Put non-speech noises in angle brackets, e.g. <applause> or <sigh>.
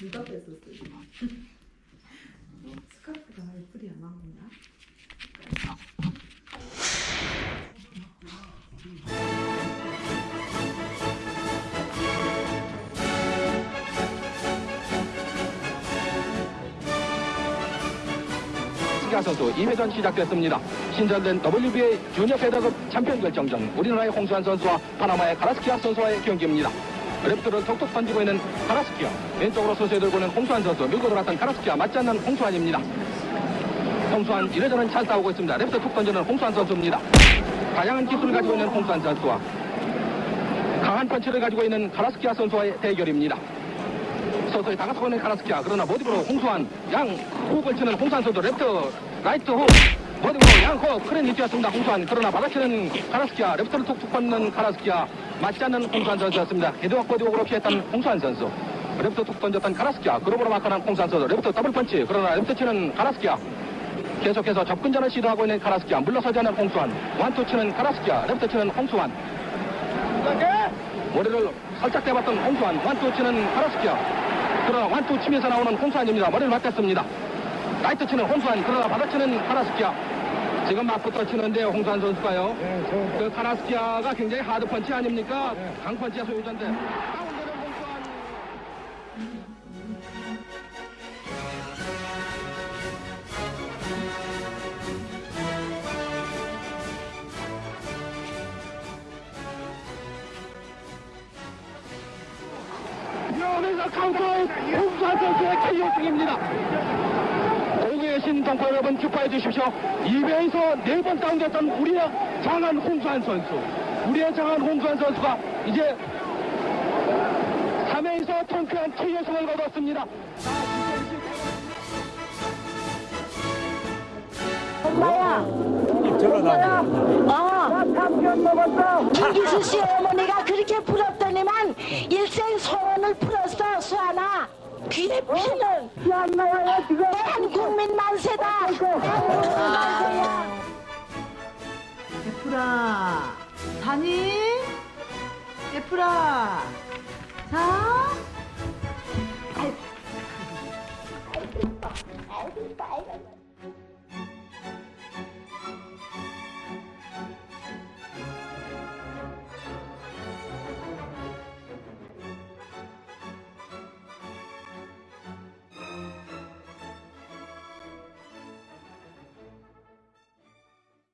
누가 뺐었어요? <laughs> 스카프가 애플이 안 나오냐? 선수 2회전 시작됐습니다. 신전된 WBA 주니어 패더급 챔피언 결정전 우리나라의 홍수환 선수와 파나마의 가라스키아 선수와의 경기입니다. 레프트를 톡톡 던지고 있는 가라스키아 왼쪽으로 서서히 들고 있는 홍수환 선수 밀고 들어갔던 가라스키아 맞지 않는 홍수환입니다. 홍수환 1회전은 잘 싸우고 있습니다. 레프트 툭 던지는 홍수환 선수입니다. 다양한 기술을 가지고 있는 홍수환 선수와 강한 펀치를 가지고 있는 가라스키아 선수와의 대결입니다. 서서히 다가서고 있는 카라스키아 그러나 보디블로 홍수환 양 훅을 치는 홍수환 선수 레프트 라이트 훅 보디블로 양 훅 클린치였습니다. 홍수환 그러나 받아치는 카라스키아 레프트를 툭툭 뻗는 카라스키아 맞지 않는 홍수환 선수였습니다. 헤드와 보디 워크로 피했던 홍수환 선수. 레프트 툭 던졌던 카라스키아 글러브로 마크한 홍수환 선수. 레프트 더블 펀치. 그러나 레프트 치는 카라스키아. 계속해서 접근전을 시도하고 있는 카라스키아. 물러서지 않는 홍수환 원투 치는 카라스키아. 레프트 치는 홍수환 머리를 살짝 대봤던 홍수환 원투 치는 카라스키아. 그러나 원투 치면서 나오는 홍수환입니다. 머리를 맞댔습니다. 라이트 치는 홍수환 그러나 받아치는 카라스키아 지금 맞붙어 치는데 홍수환 선수가요. 그 카라스키아가 굉장히 hard punch 아닙니까? 강펀치의 소유자인데 다운되는 홍수환 여기서 카운터 홍수환 선수의 KO 승입니다. 신동포 여러분 축하해 주십시오. 2회에서 네번 다운됐던 우리의 장한 홍수환 선수. 우리의 장한 홍수환 선수가 이제 3회에서 통쾌한 KO 승을 거뒀습니다. 엄마야. 어. 김기수 씨 어머니가 그렇게 부럽더니만 일생 풀었어 수아나. 귀에 피는 대한국민 만세다. 만세야. 애플아, 자니? 애플아,